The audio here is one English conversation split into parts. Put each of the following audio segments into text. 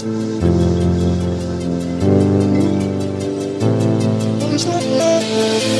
thank you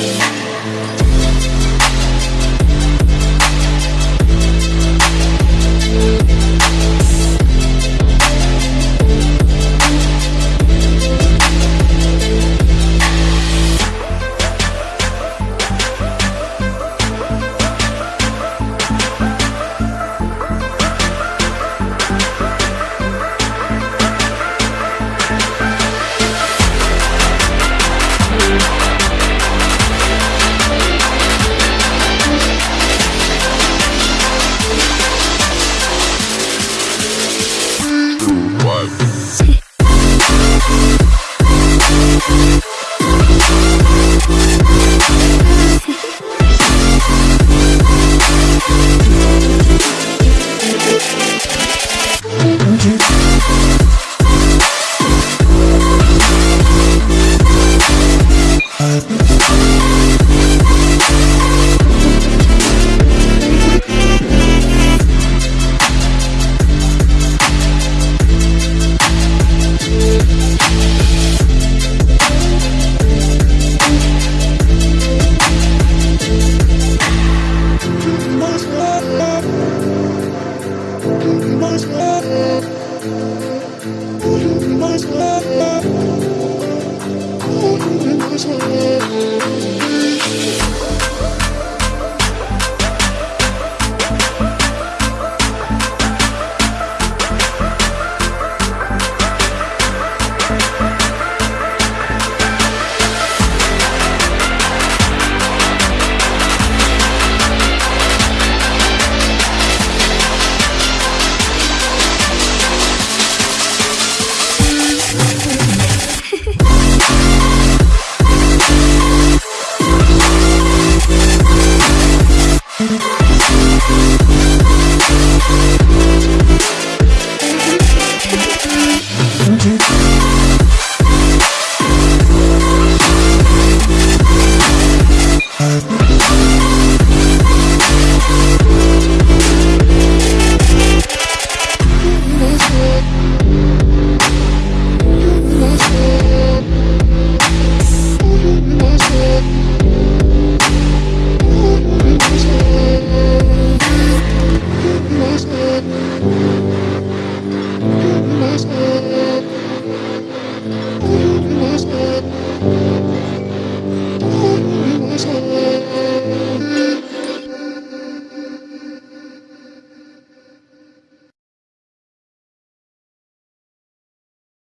my sweater? Will you be my sweater? Will you be my sweater?